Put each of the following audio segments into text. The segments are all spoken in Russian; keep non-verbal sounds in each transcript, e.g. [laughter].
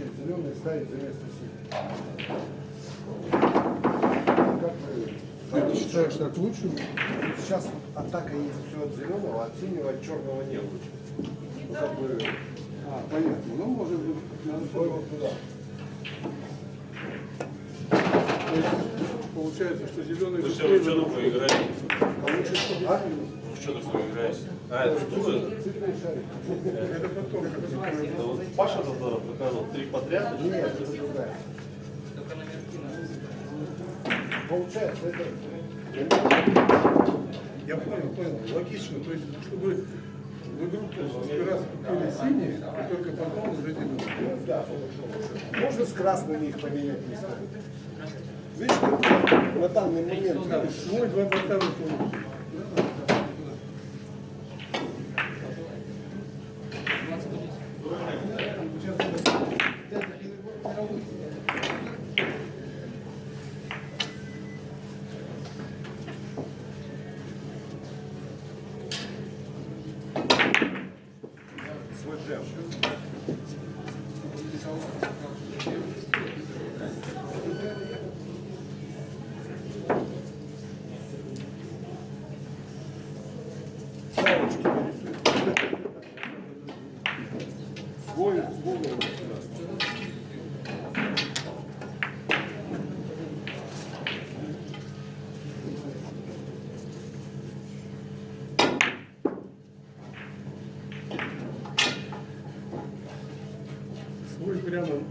Будущее зеленый ставить за место синих. Как вы Ты считаешь так лучше? Сейчас атака есть все от зеленого, от синего, от черного не лучше. Ну, как бы, А, понятно. Ну, может быть, надо вот туда. То есть, Получается, что зеленый все равно что быстрее такое играете? А? Что такое играете? А, это? Цветной шарик. Это потом, вот Паша Тодоров показывал три подряд. Нет, это другая. Получается, это... Я понял, понял. Логично. То есть, чтобы в игру раз купили синие, и только потом уже эти Ну, Да, можно с красными их поменять местами. Видишь, на данный момент видишь, Мой Свой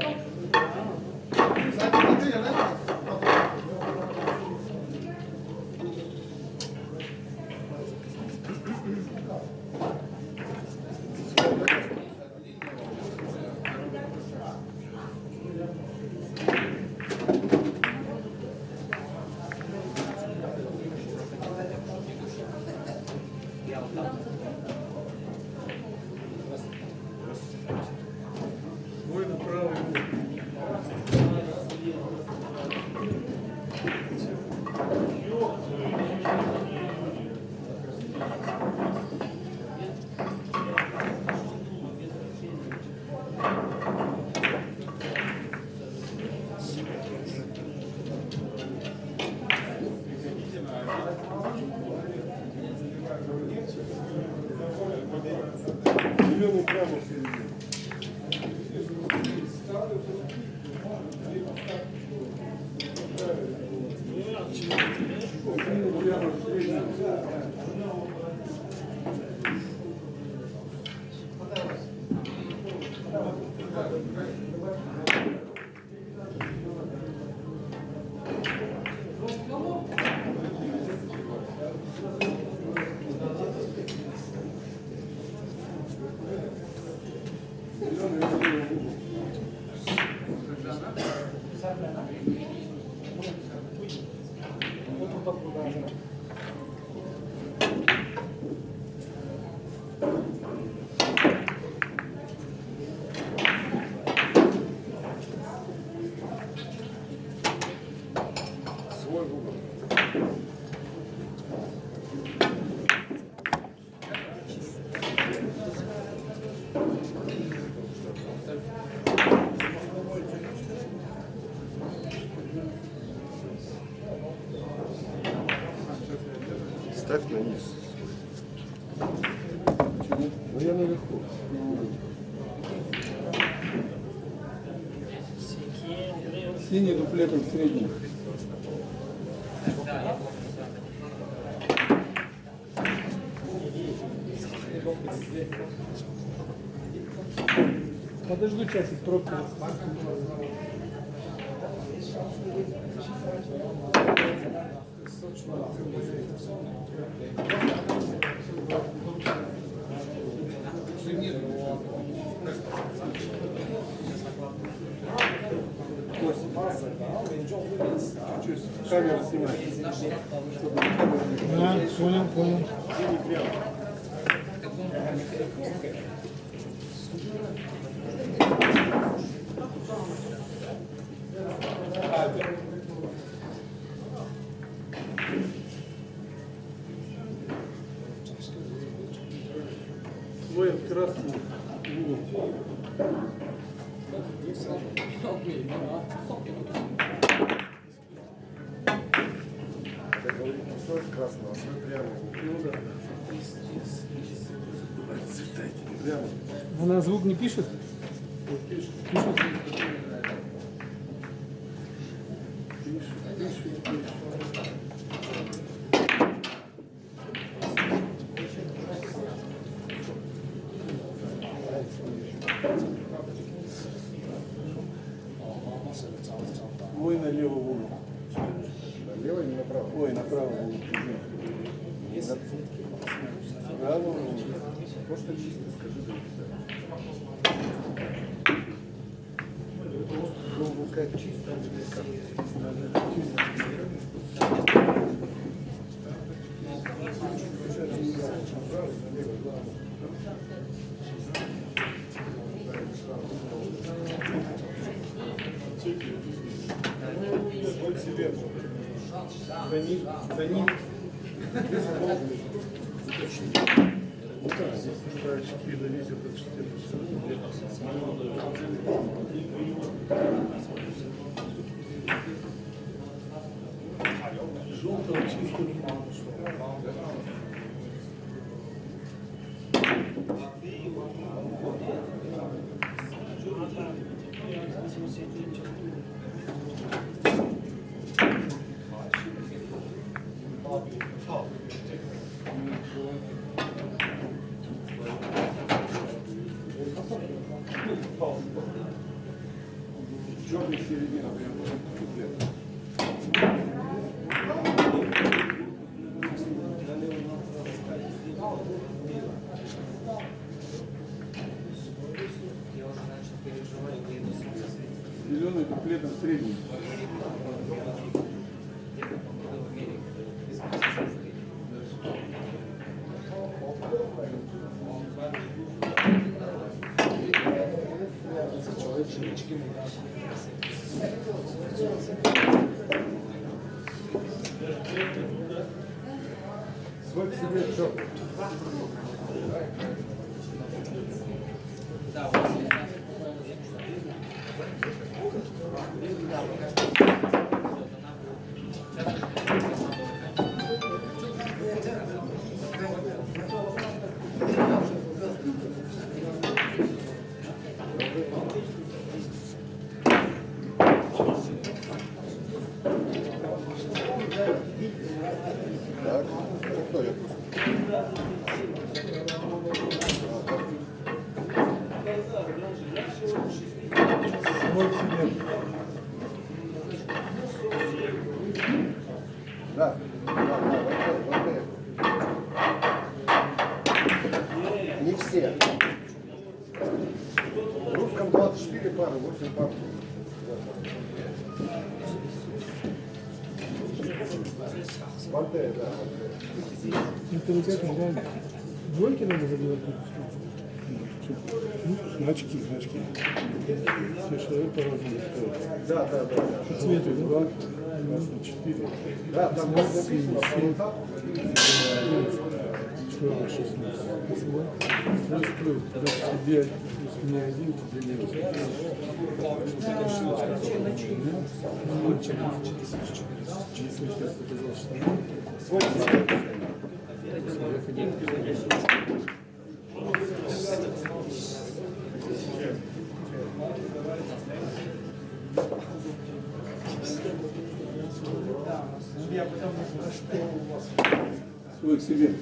Thank you. Синий дуплетом в среднем. Подожду часик пробки. Thank you. камера снимает. Да, понял, понял. Мы в красном. Thank you. Ну да. Ну, звук не пишет? Пантея. Это вот это, да? Двойки надо забивать? Значки, значки. Человек по-разному стоит. Да, да, да. По цвету, да? Два, красный, четыре. Да, там по рукам. Черный, шестнадцать. Плюс, да, тебе, плюс мне один, тебе минус. Если сейчас показал, что свой к себе.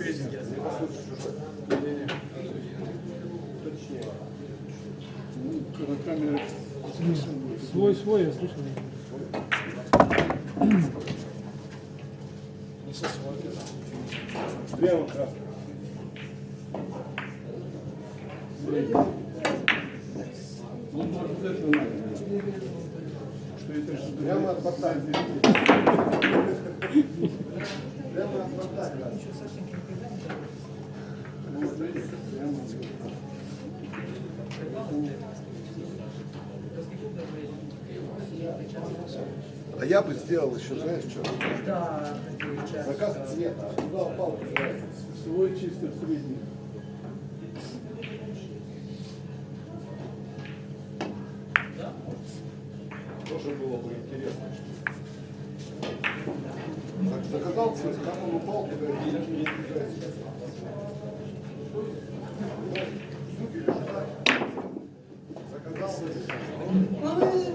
Свой На камере Свой, свой, я слышал. Прямо красный. Ну, может, это надо. Что это что Прямо от борта. Прямо от борта. А я бы сделал еще, знаешь, что? Заказ цвета. а Туда упал, Свой чисто средний. Тоже было бы интересно. Зак- Заказал цвет, там он упал, туда и не- не избежать. Заказал.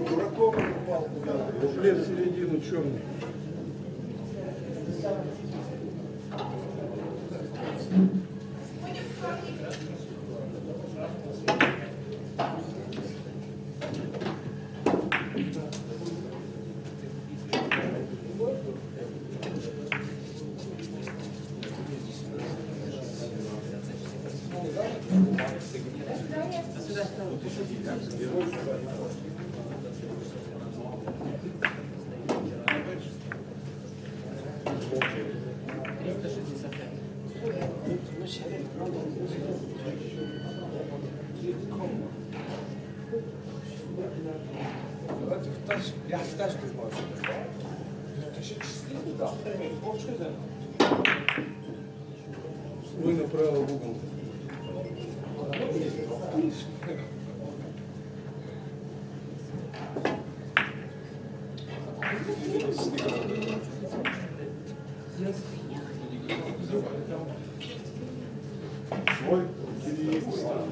Дураком он упал туда. Буклет в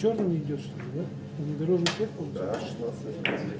черными идет, что ли, да? Внедорожный свет получается? Да, 16.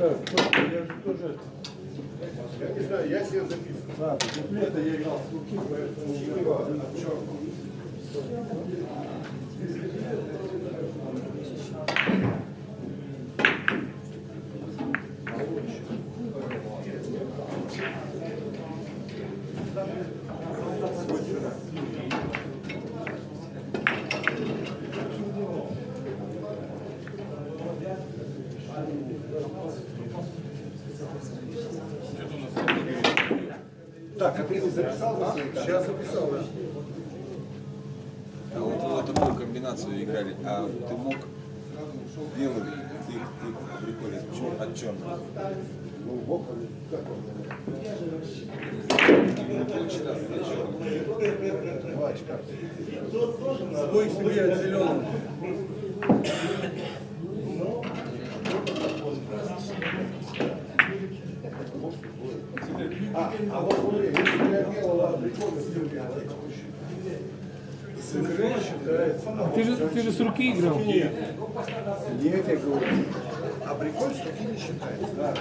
Так, я же тоже Я не знаю, я себе записываю. Да, это я играл с руки, поэтому синего ты записал на сейчас записал. да. А вот вы вот такую комбинацию играли, а ты мог белый ты, ты приколе от черного. Ну, бог, как он? Именно получилось от черного. Два очка. Свой себе от зеленого. Сыгры считается. А ты же, ты же с руки играл. Нет, я говорю. А приколь с таки не считается. Да.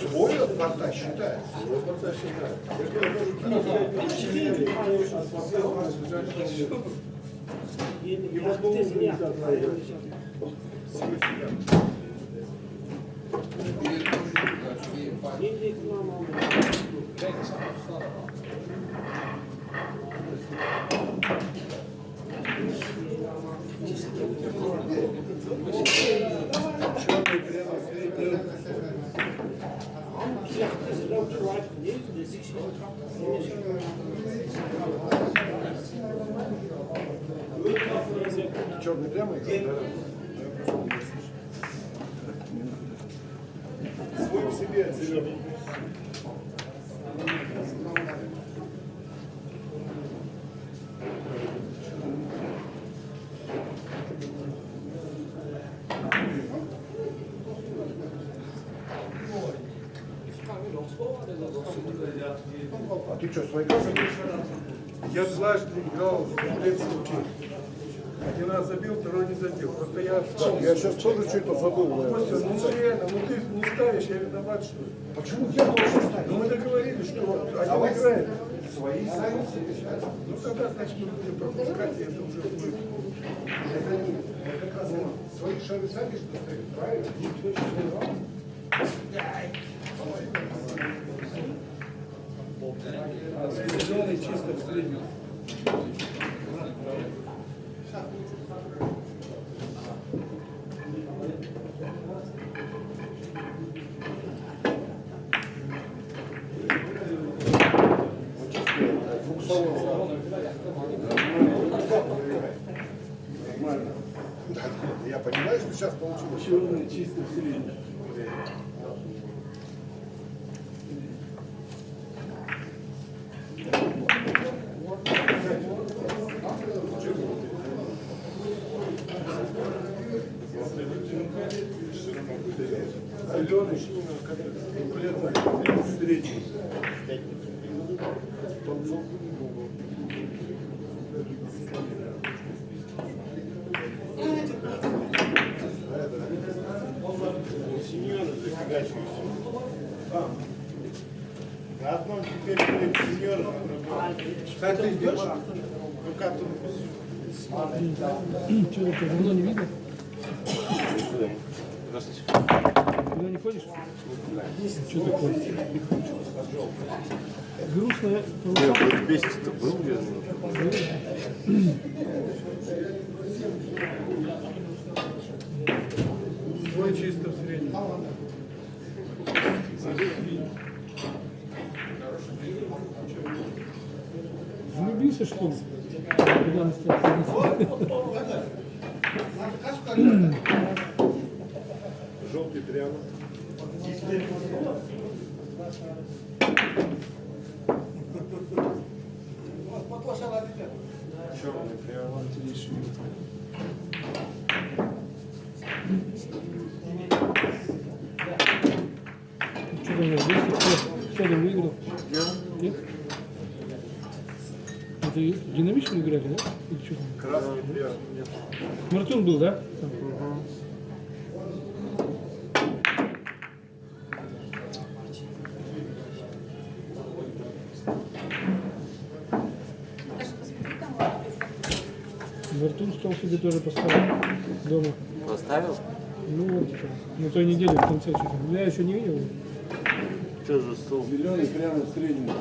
Свой от порта считается. Свой от порта считается. Черный прямо? Свой к себе от зеленого. Ты что, карты будешь? Я дважды играл в комплекте Один раз забил, второй не забил. Просто я вспомнил. Я сейчас тоже что-то забыл. Костя, ну реально, ну ты не ставишь, я виноват, что ли? Почему я должен ставить? Ну мы договорились, что один играет. свои сами себе. Ну тогда, значит, мы будем пропускать, и это уже будет. Это не, это как раз свои шары сами что ставят, правильно? Никто не сказал. Чисто в среднем. Нормально. Я понимаю, что сейчас получилось. Черный чисто в среднем. Зеленый, конкретно средний. Сеньоры зафигачиваются. На одном теперь будет сеньор, на другом. Кстати, ты идешь? Ну как тут? Что такое, давно не видно? Здравствуйте. Куда не ходишь? Что такое? Грустная Нет, бесит-то был я. Свой чисто в среднем. Влюбился, что ли? Желтый прямо. Черный прямо. Что там выиграл? Нет? Это динамично играли, да? Или что там? Красный прямо. Мартун был, да? Мартун стол себе тоже поставил дома. Поставил? Ну вот, на той неделе в конце что-то. Я еще не видел. За стол? Зеленый прямо в среднем.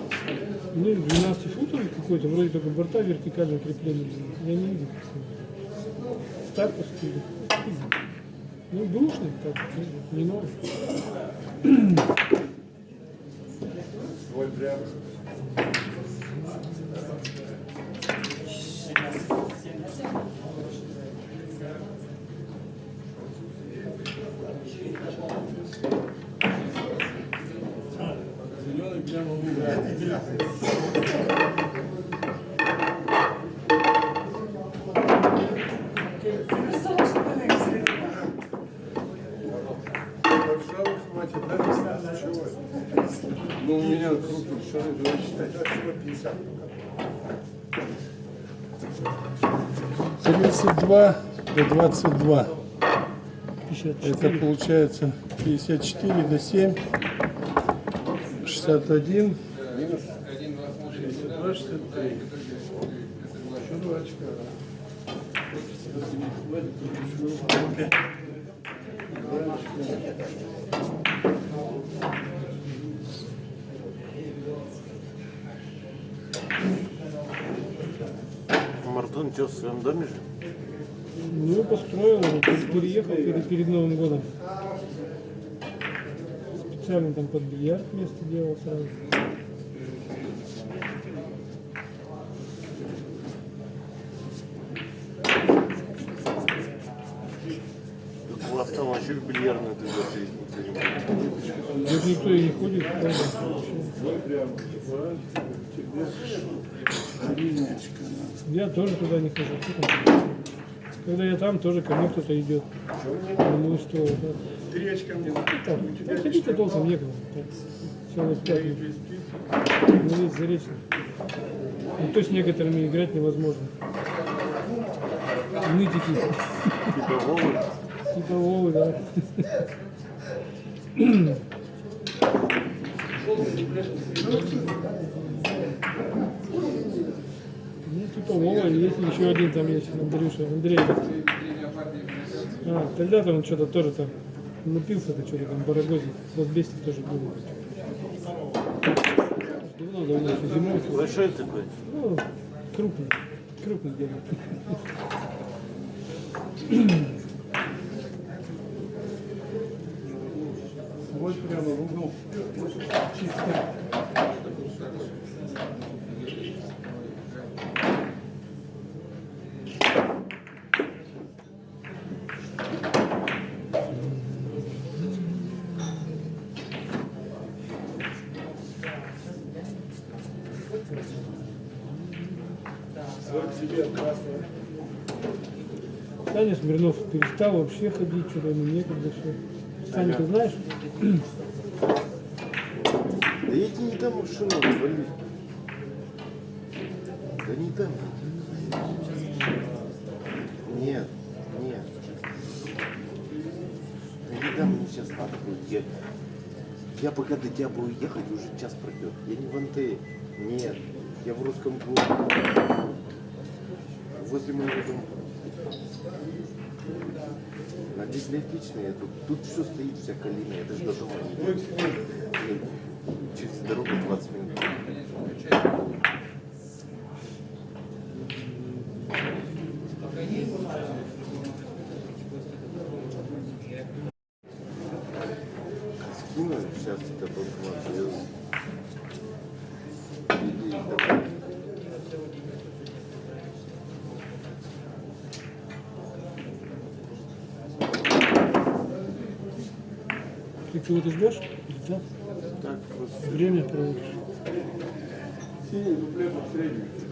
Ну, 12 футов какой-то, вроде только борта вертикального крепления. Я не видел. Стартовский. Ну, бэушный, так, не новый. Свой прямо. Ну, у меня крупный шары, давай всего 50. 32 до 22. 54. Это получается 54 до 7. 61. Минус 62, 63. Еще два очка. Мартон, что, в своем доме же? Ну, построил, переехал перед, перед Новым годом. Специально там под бильярд место делал сразу. Тут у вас там вообще в бильярдную ты никто не ходит. Вот никто и не ходит. правда. Я тоже туда не хожу. Когда я там, тоже ко мне кто-то идет. Ну что? да. Три очка мне. Там, ну, ходить-то толком некуда. Твои без спиц. Ну, есть заречный. Ну, то с некоторыми играть невозможно. Нытики. Типа Вовы. Типа Вовы, да. Ну, типа Вова, есть еще один там есть, Андрюша, Андрей. А, тогда-то он что-то тоже там напился-то что-то там барагозит. Вот бести тоже был. Давно, давно, еще зимой. Большой такой. Ну, крупный, крупный дядя. [laughs] Вот прямо в угол. Чисто. Саня Смирнов перестал вообще ходить, что-то ему некогда все. Саня, ты знаешь? Да тебе не дам машину, вали. Да не дам. Нет, нет. Да не мне сейчас надо будет. Я, я пока до тебя буду ехать, уже час пройдет. Я не в Антее. Нет. Я в русском клубе. Возле моего дома. На я тут. Тут все стоит, вся калина. Я даже до дома не. Через дорогу 20 минут. Скину сейчас это банкомат. Иди, давай. Ты кого-то ждешь? Да. Так, просто. Время проводишь. Синий дуплетом средний. Субботу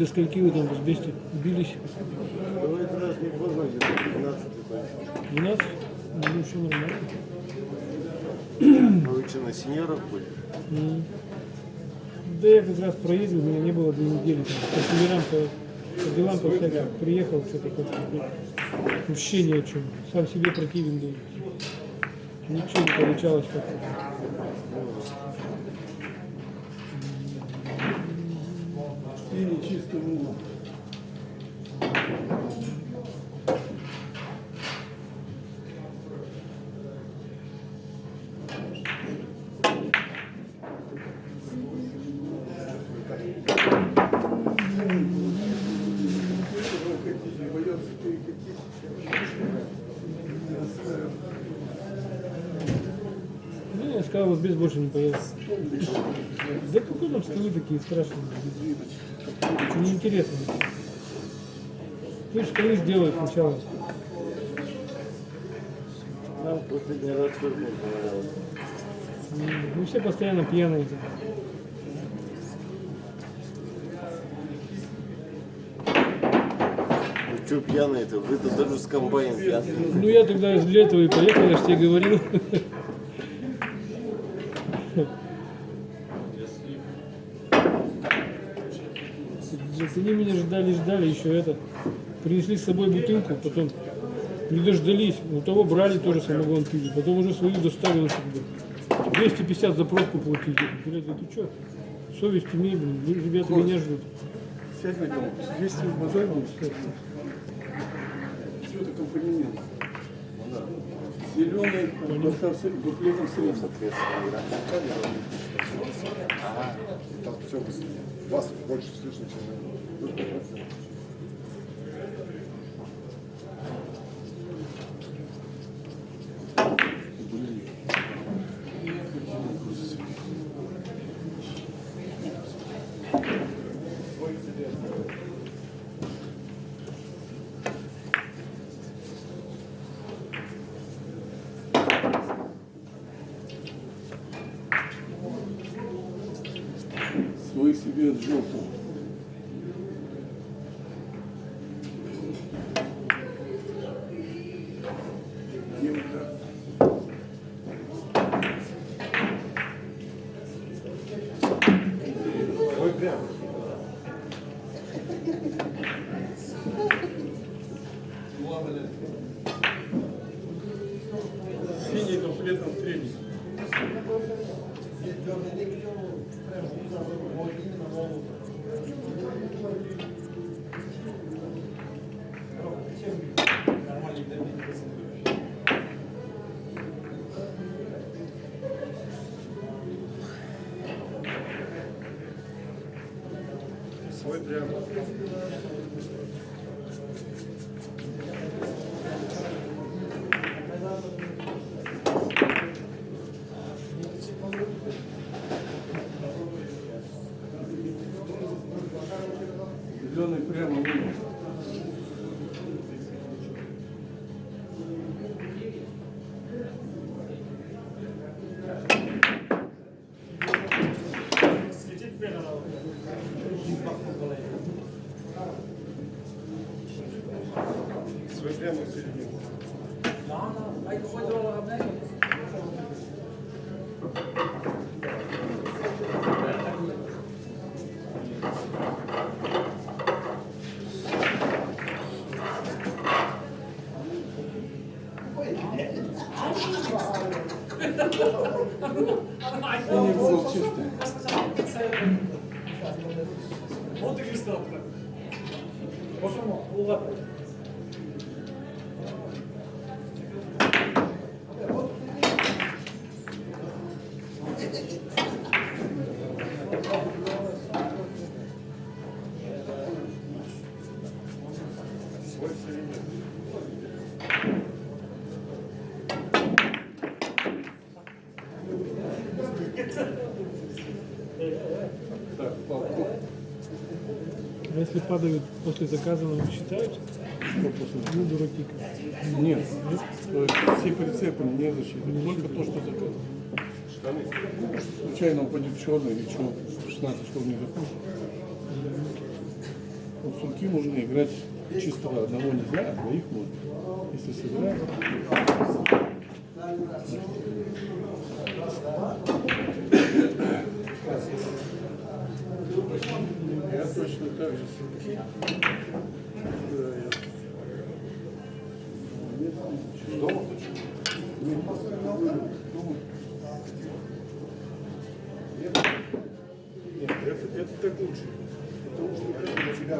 До скольки вы там в Избесте бились? Давай раз не 15 такой. 12? Ну, все нормально. А вы что, на сеньоров были? М. Да я как раз проездил, меня не было две недели. По семерам, по, по делам, по всяким. Приехал, что-то как-то вообще ни о чем. Сам себе противен был. Ничего не получалось как-то. Синий чисто в угол. Боятся перекатить. Ну, сказал, вот без больше не поеду. Столы такие страшные? Что неинтересно. Пусть столы сделают сначала. Нам последний раз тоже не понравилось. М, Ну все постоянно пьяные. Вы что пьяные-то? Вы-то даже с комбайном пьяные. Ну я тогда для этого и поехал, я же тебе говорил. Для Говорит, они меня ждали, ждали, еще это. Принесли с собой бутылку, потом не дождались. У того брали тоже самогон пили, потом уже свою доставили. как бы. 250 за пробку платить. Блядь, ты что? Совесть имей, блин, ребята меня ждут. Сядь на кого? 200 базар будет стоить. Все это компонент. Зеленый, буклетом средств. Там все вас больше слышно, чем Thank you. Свой если падают после заказанного, считаются? Что после? Ну, дураки. Нет. То есть все прицепы не засчитывают. Только то, что заказано. Случайно упадет черный или что, 16 школ не закончит. Вот сурки можно играть чисто одного нельзя, а двоих можно. Если сыграем. Я точно так же. Дома? Нет, это, это так лучше. Это лучше, для тебя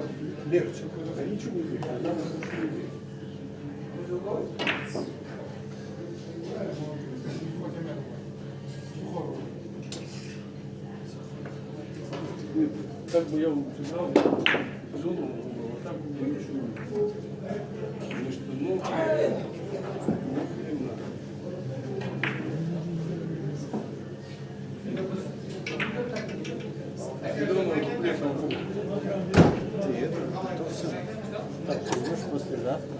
легче. А ничего не легче. Как бы я сыграл, зону, а так я ничего не Конечно, ну, ну, хрен надо. Зеленого дуплетного куба. Так, придешь послезавтра.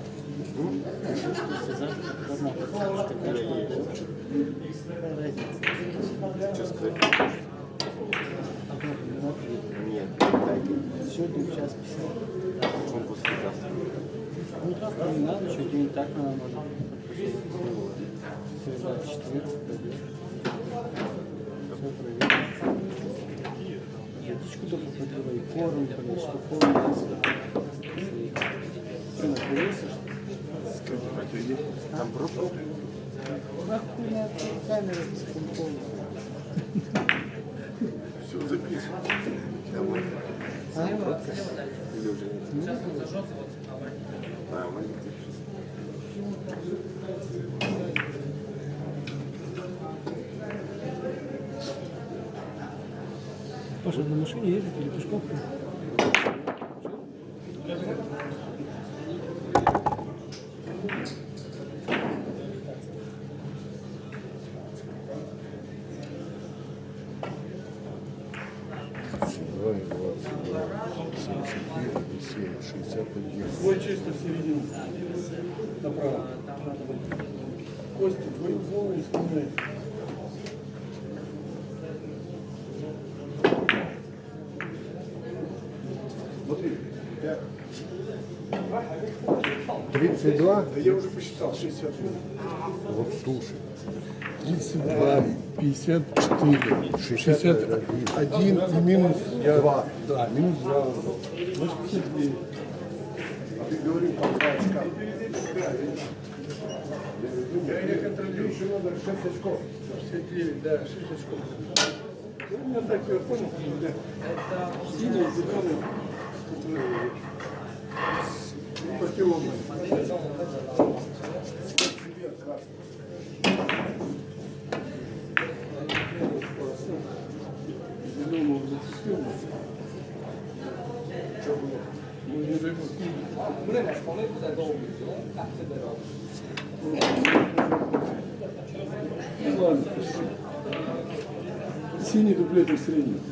Придешь послезавтра, дома. Какая разница? Что сказать? Одно вино пью. Нет, дайте. Сегодня в час писал. Почему послезавтра? Ну завтра не надо, что день так надо можно. Среда, четверг, пойдешь. Все проверим. косточку до попадила, и корм, блин, что корм. Ты на повесишь? Там просто Нахуй на эту камеру с компом. Все записано. домой. А? Или уже нет? А, маленький. Паша, на машине ездит или пешком? Два и двадцать два. Семь четыре и Твой чисто в середину. Направо. Костя, твою голову снимай. Смотри. Тридцать два. Да я уже посчитал, 60 Вот слушай. 32, 54, 61 и минус я, Два. Да, минус 2. 89. Ты говорил, там два очка. Я, я контролирую. Еще надо 6 очков. 69, да, 6 очков. Ну, у меня так, я понял, да. Синий, зеленый, противоположный. Зеленого Синий дуплетик средний.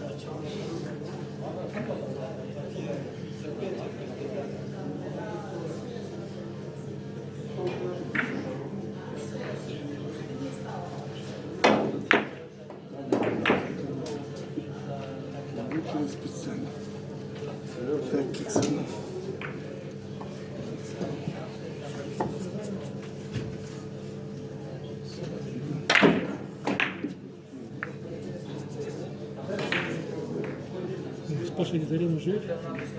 Пашей где-то рядом живет?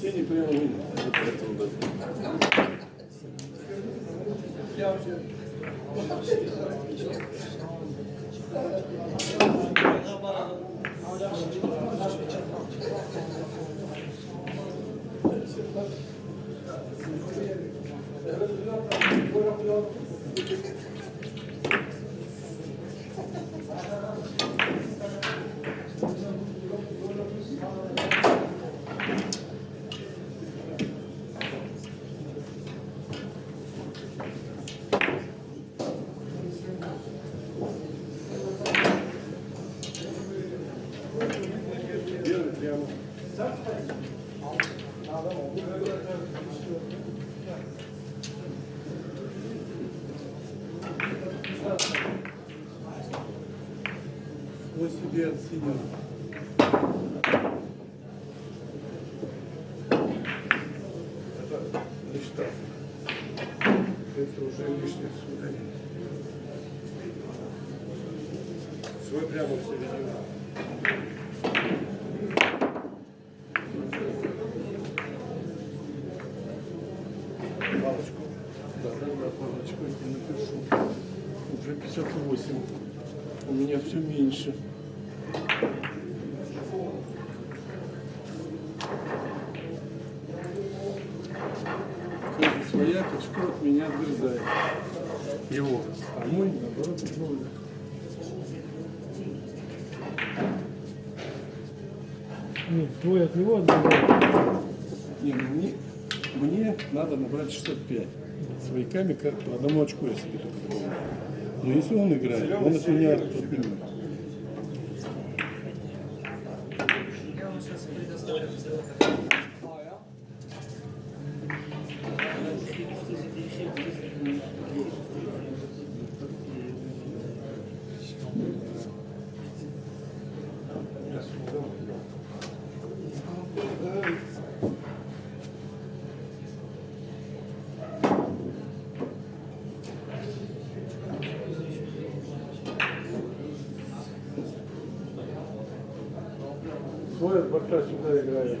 Синий прямо видно. Белый прямо. От синего. Это штраф. Это уже лишнее сюда. Свой прямо в середину. Палочку. Да, да, палочку я напишу. Уже 58. У меня все меньше. От меня отгрызает. Его. А мой, наоборот, новый. Нет, твой от него отбирает. Не, ну мне, мне надо набрать 65. Свояками как по одному очку я себе только добавляю. Но если он играет, он от меня отнимет. Борта сюда играет.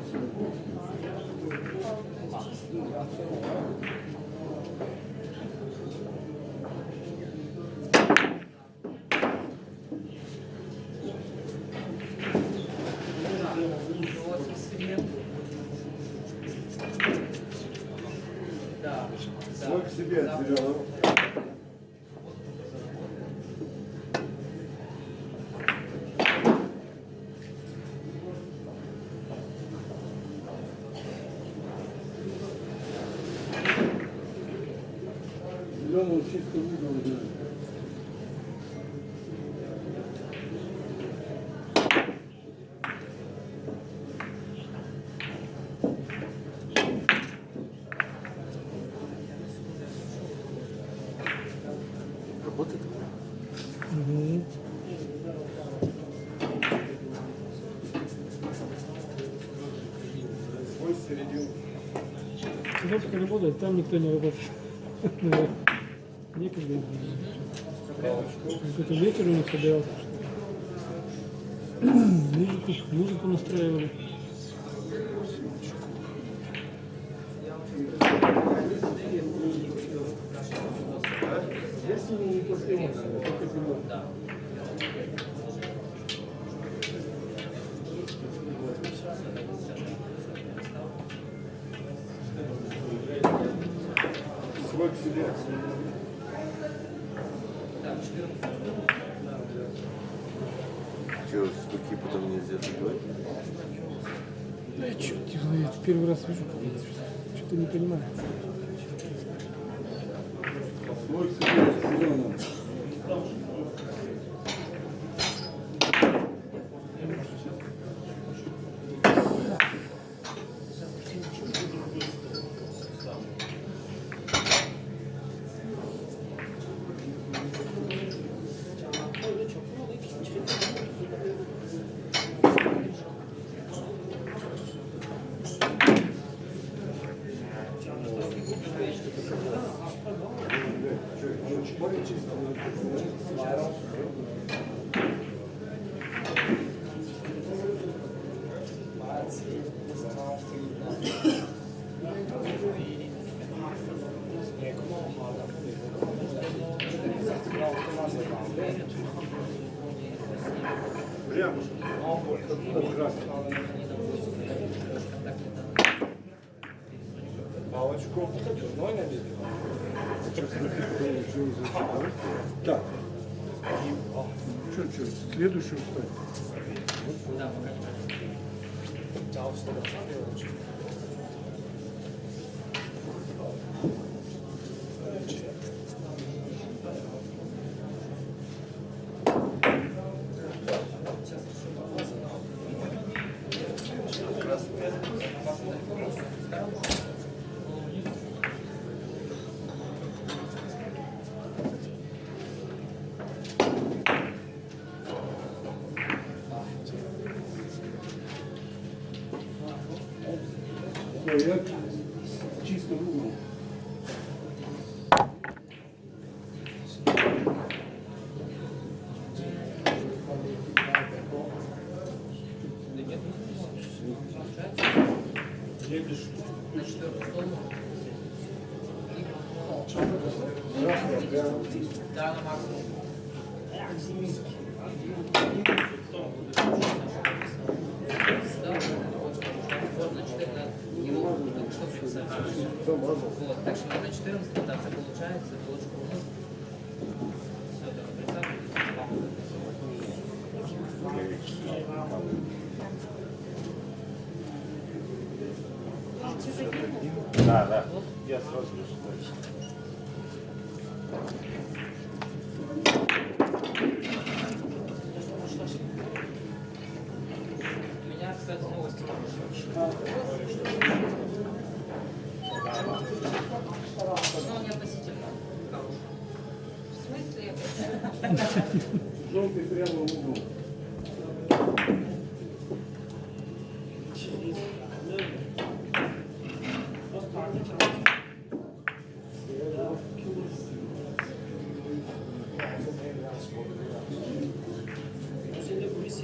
Свой к себе отделен. Зеленый чисто в угол. Работает? Мгм. Свой середину. Работает, там никто не работает. [laughs] Вот. Некогда. Какой-то ветер у них собирался. [clears throat] Музыку, музыку настраивали. Если не после эмоций, только зеленый. Свой к себе. Че, стуки потом нельзя забивать? Да я его знает, первый раз вижу, что-то не понимаю. Прямо. Палочку. Так. Что, что, следующую ставь. Ой,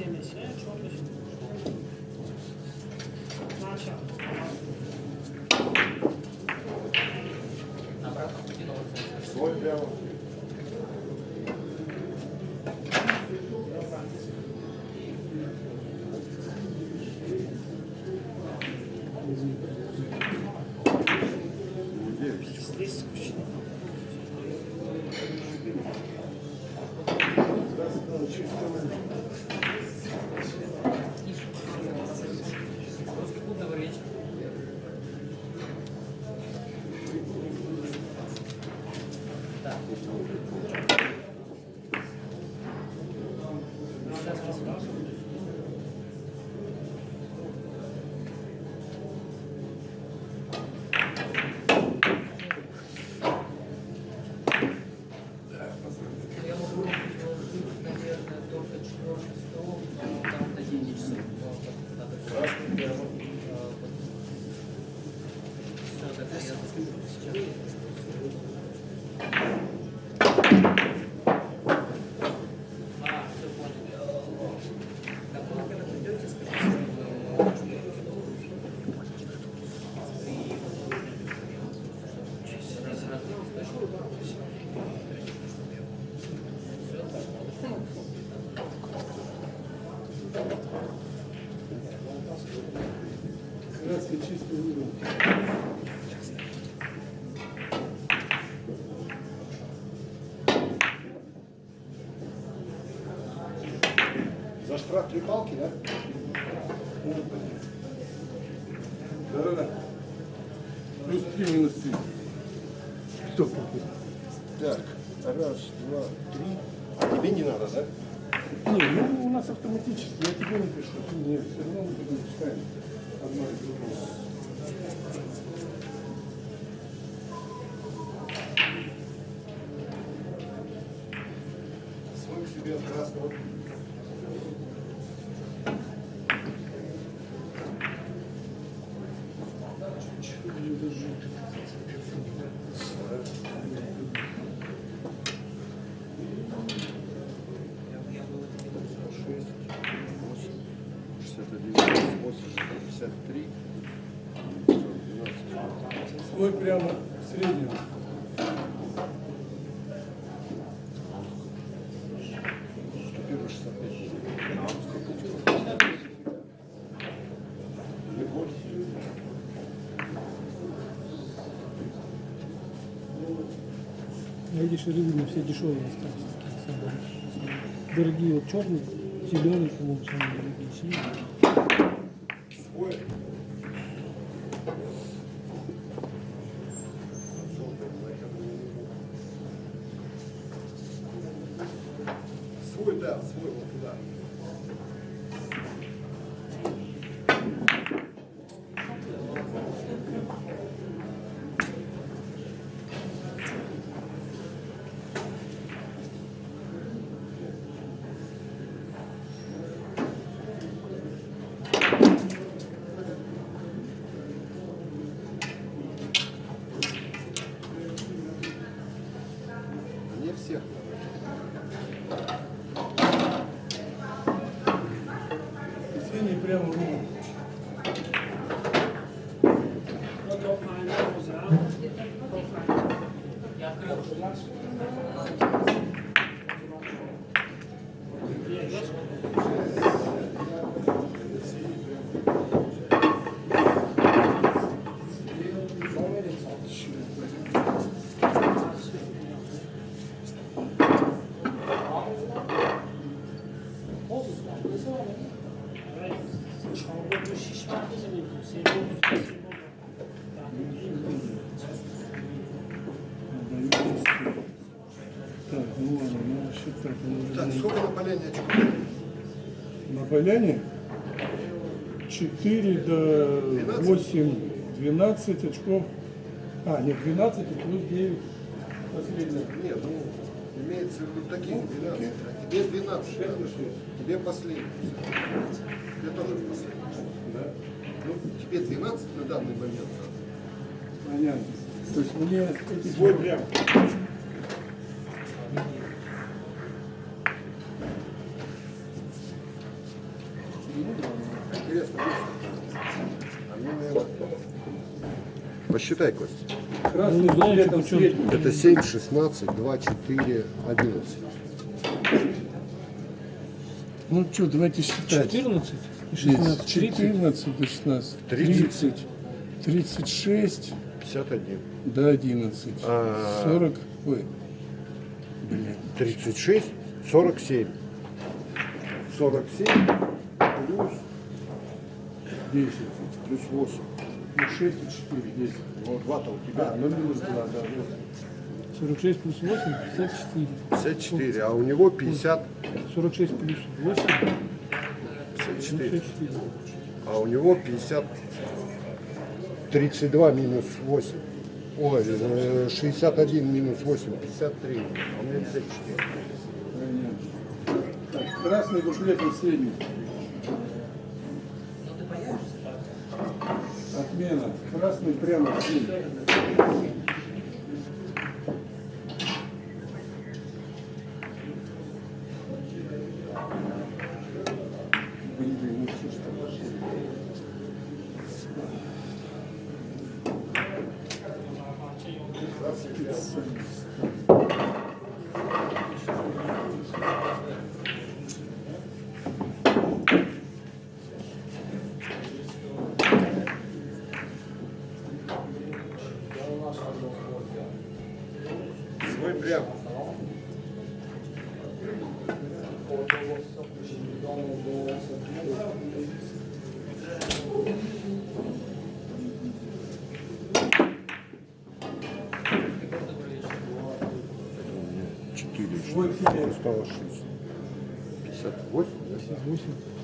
neşe neşe çok neşe. Patrick Hawk, né? слой прямо в среднем. Эти ширины все дешевые остались. Дорогие вот черные, зеленые, по-моему, самые дорогие. Синие. Подоляне 4 до 8, 12 очков. А, нет, 12 плюс 9 последних. Нет, ну, имеется в виду такие ну, 12. А тебе 12, 5 тебе последний. Тебе тоже последний. Да. Ну, тебе 12 на данный момент. Понятно. То есть мне... Свой прям. Посчитай, Костя. Красным ну, цветом цвет. Это 7, 16, 2, 4, 11. Ну что, давайте считать. 14 и 16. 14 и 16. 30. 30. 36. 51. До 11. А... 40. Ой. Блин. 36, 47. 47 плюс 10, плюс 8 ну 6 и 4, 10. Ну, 2-то у тебя. А, ну минус 2, да, вот. 46 плюс 8, 54. 54, а у него 50, 46 плюс 8, 54. 54. А у него 50, 32 минус 8. Ой, э, 61 минус 8, 53. А у меня 54. Так, Красный дуплетом средний. Отмена. Красный прямо 58. 58. 58. 58.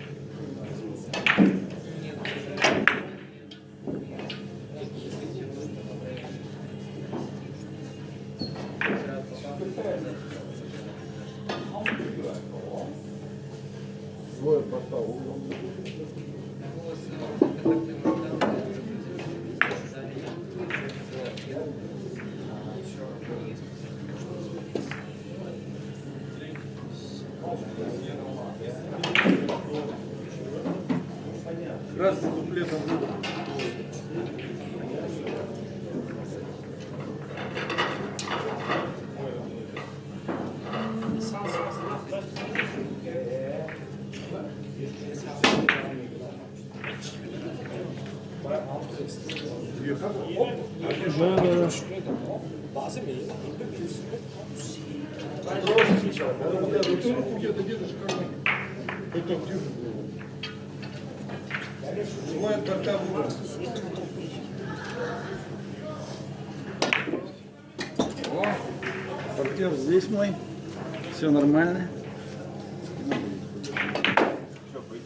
Было? Свой от борта выбор. Партнер здесь мой. Все нормально.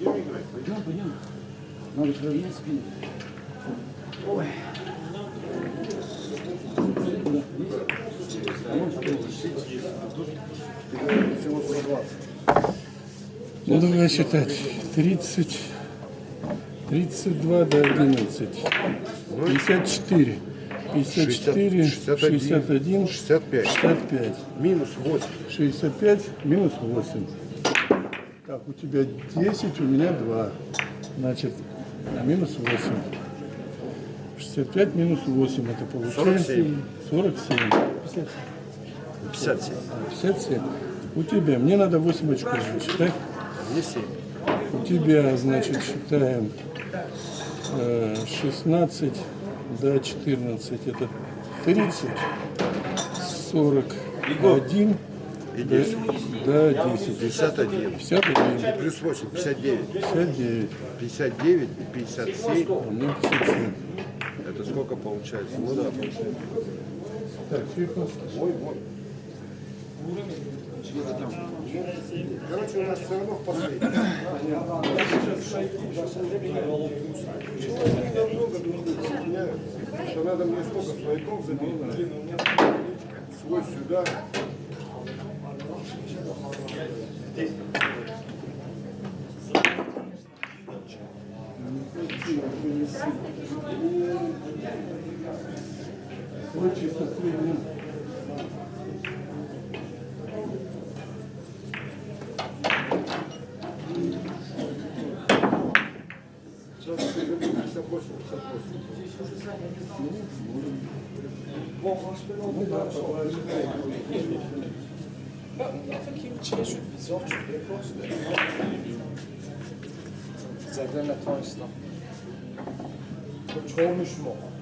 Пойдем, пойдем. Надо проверять спину. Ой. Куда? Вниз? А вон что? Всего 120. Ну давай считать. 30, 32 до 11, 54, 54, 61, 61, 65. 65. Минус 8. 65 минус 8. Так, у тебя 10, у меня 2. Значит, а минус 8. 65 минус 8, это получается 47. 47. 57. А, 57. У тебя, мне надо 8 очков считать. Мне 7. У тебя, значит, считаем э, 16 до 14, это 30, 41 И до, 10. до 10. 51. 51, Плюс 8. 59. 59, 59 и 57. а мне 57. Это сколько получается? Ну да, получается. Так, тихо. Ой, вот. Короче, у нас все равно в последнем. Что надо мне сколько свояков забить? Свой сюда. Ой, чисто среднем. Сейчас 맛있어. 그 좋은 술 먹어.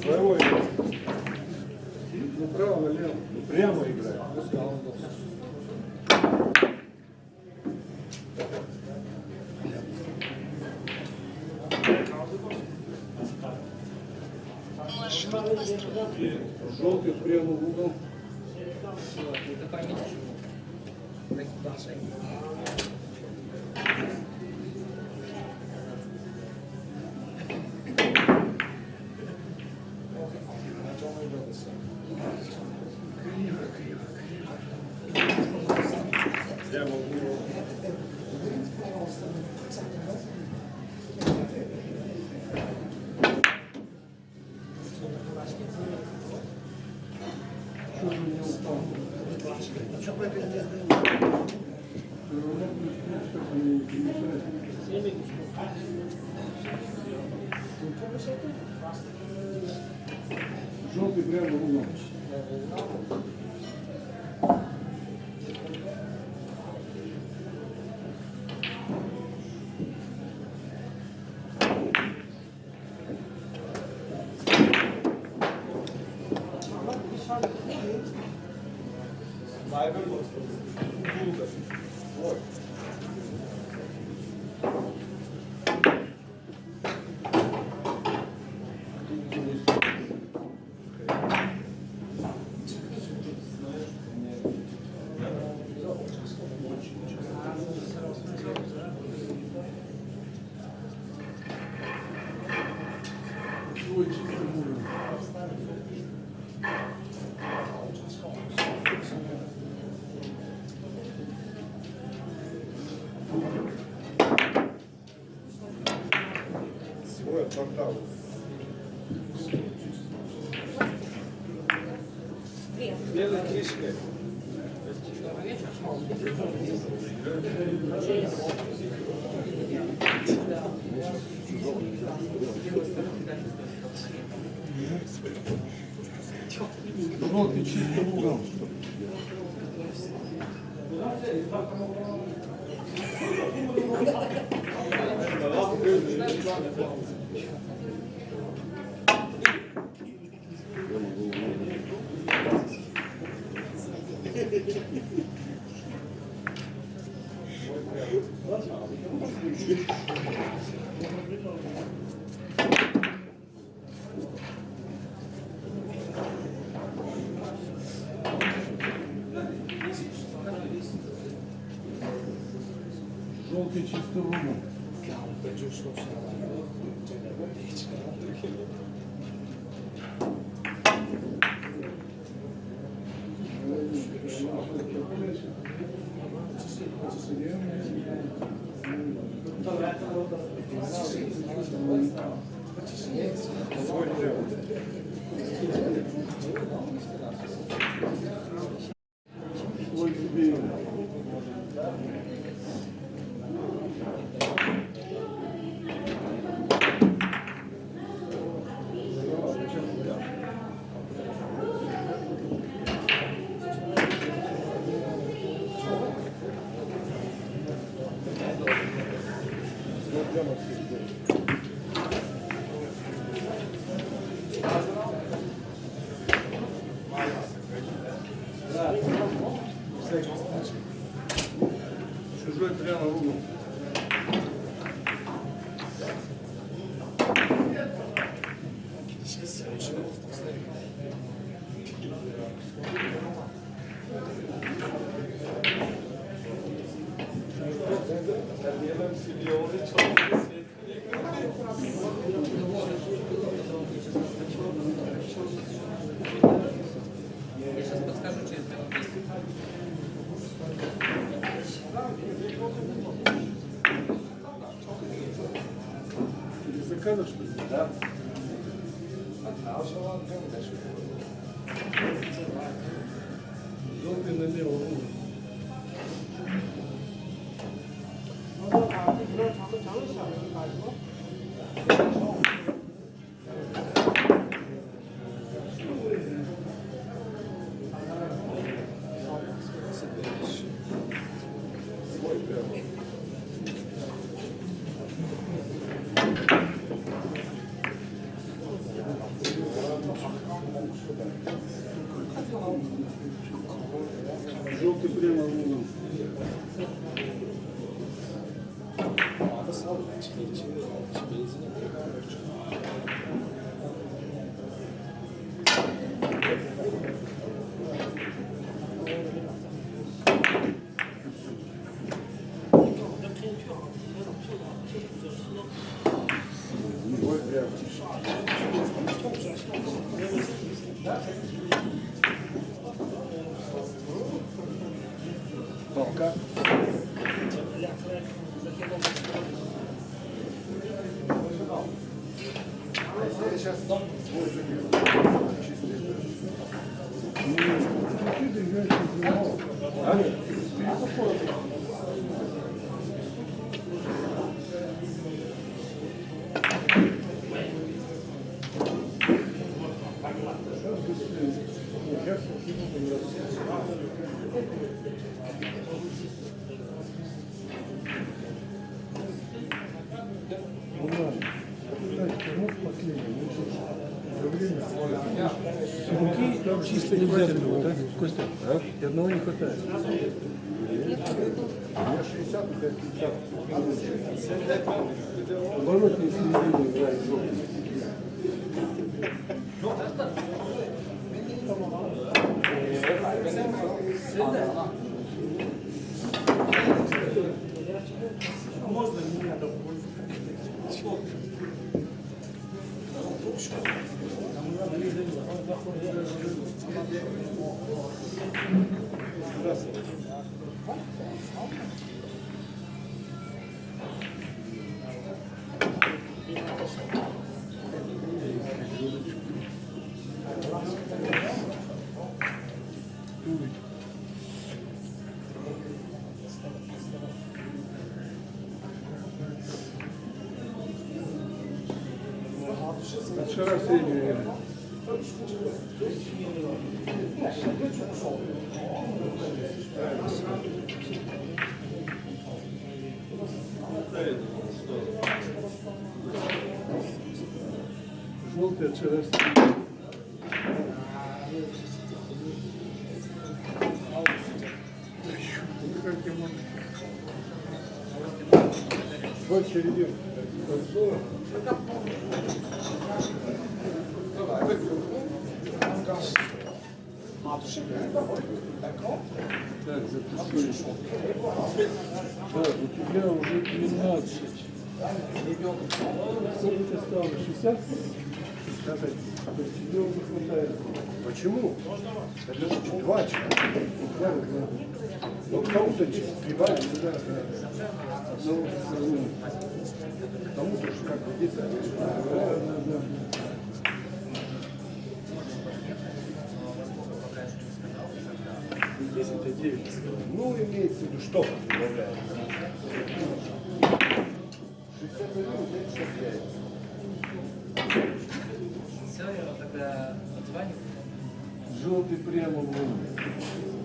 Здорово. Направо, ну, налево. Ну, прямо играй. Ну, желтый прямо в угол. Это память. делать лишнее. Желтый чисто лугом. Thank you. Заказа, что ли? Да. Желтый налево. Руки чисто нельзя было, да? Костя, и одного не хватает. У меня 60, у тебя 50. Оборотный середины играет もう怖い。Вот середину. Так, запустили. Так, у тебя уже 12. Сколько тебе стало? 60? То есть тебе уже хватает. Почему? Это же два человека. Ну, кому-то прибавить, да, да. ну, кому-то же как бы где-то. Ну, имеется в виду, что добавляется. 60 миллионов, 50 яиц. Все, я тогда отзваниваю. Желтый прямо в лунный.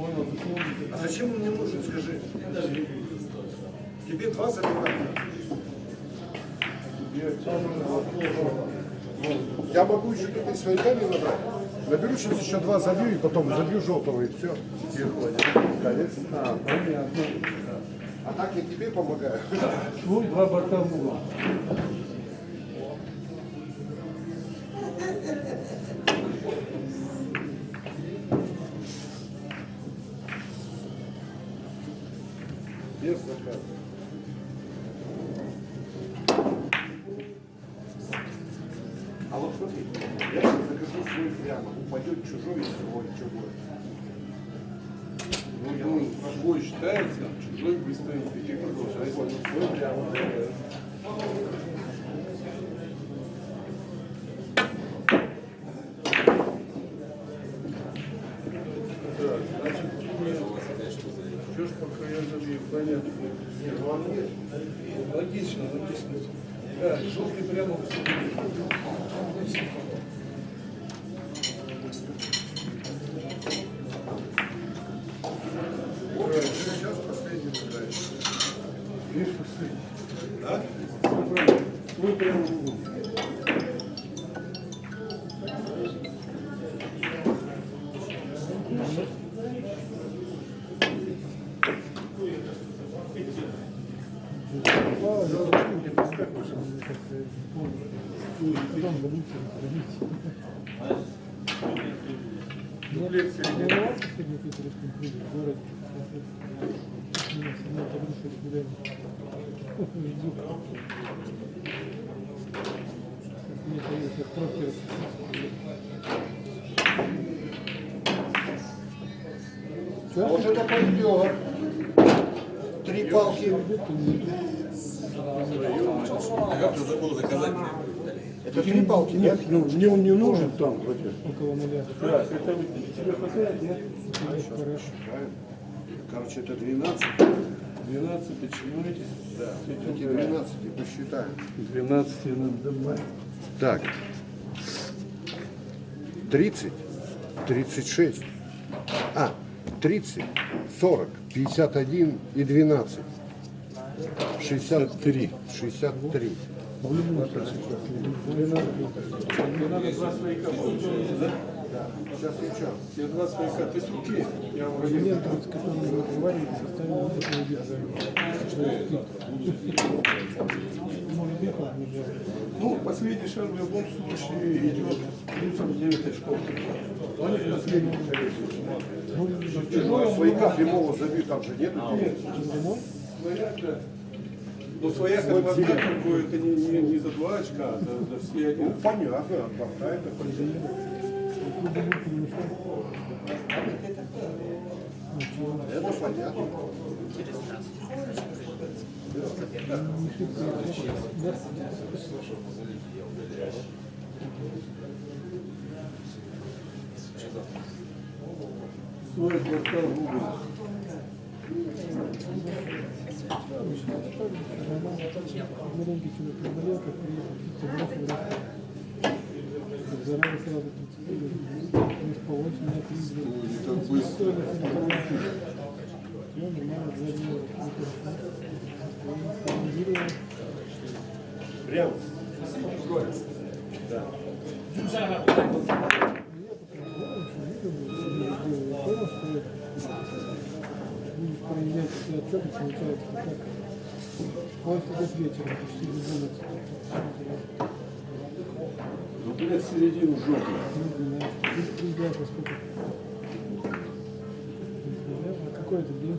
Понял, А зачем он мне нужен, скажи? Тебе два заливать. Я могу еще тут и свояками набрать. Наберу сейчас еще два забью и потом забью желтого и все. А. А так я тебе помогаю. Свой два. Без Пойдет. Три палки. Это три палки, нет? Ну, мне он не нужен там. около нуля. Да, это тебе хватает, нет? Хорошо. Короче, это 12. 12, почему эти? Да. Эти 12 посчитаем. 12 надо добавить. Так. 30, 36, а, 30, 40, 51 и 12. 63. 63. Мне надо два свояка получается, да? Сейчас я. Я знаю. Ну, последний шаг в любом случае идет плюсом 9 очков. Он не последний Ну, а свояка прямого забью там же нет? Нет, свояк, да. Ну, свояк от борта такой, это не, не, не за два очка, а за, за все один. Ну, понятно, борта это понятно. Это понятно. Свой борта в угол. Маленький человек заболел, как приехал, птица бросила как зараза сразу 30 лет. Не спалось, меня три дня. Так быстро. Ну. Прям. Будешь проезжать все отчеты, получается так. Вот идет вечером, почти до 12. Ну, блядь, середину жопы. Ну, не ты приезжаешь во сколько? А какой это день?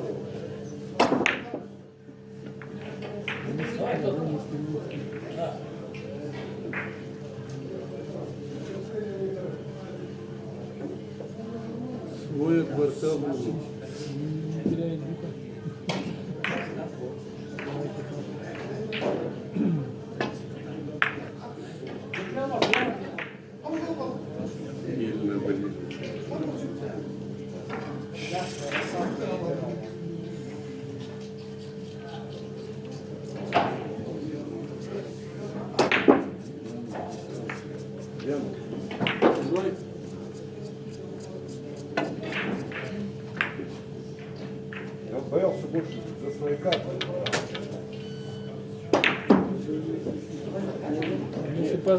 борта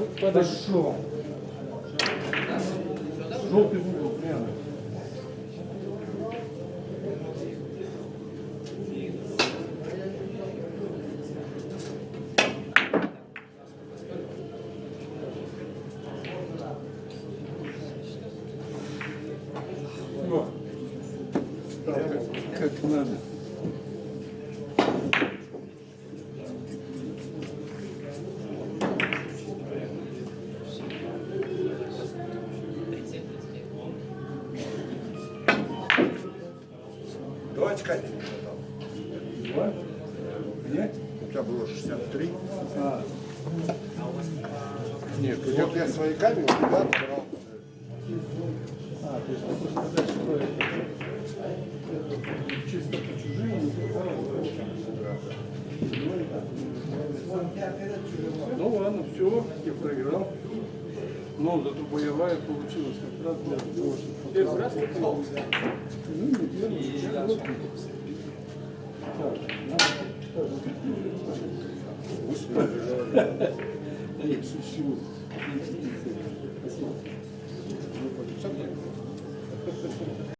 mas pas. Да